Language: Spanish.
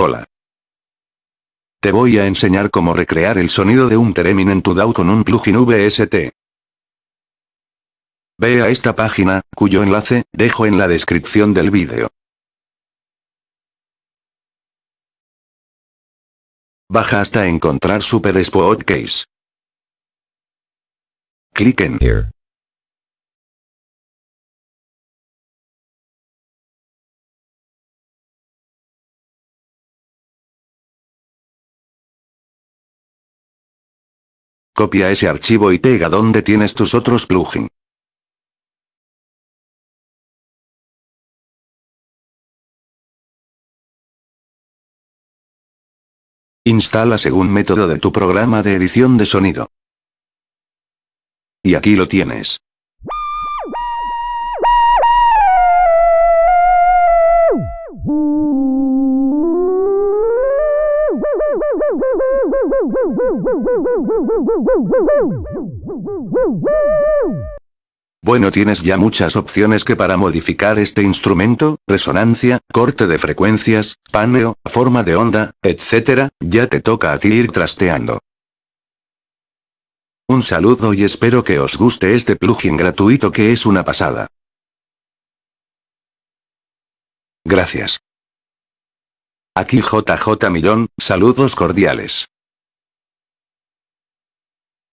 Hola. Te voy a enseñar cómo recrear el sonido de un Theremin en tu DAW con un plugin VST. Ve a esta página, cuyo enlace, dejo en la descripción del vídeo. Baja hasta encontrar Super Spot Case. Clic en Here. Copia ese archivo y pega donde tienes tus otros plugin. Instala según método de tu programa de edición de sonido. Y aquí lo tienes. Bueno tienes ya muchas opciones que para modificar este instrumento, resonancia, corte de frecuencias, paneo, forma de onda, etc., ya te toca a ti ir trasteando. Un saludo y espero que os guste este plugin gratuito que es una pasada. Gracias. Aquí JJ Millón, saludos cordiales.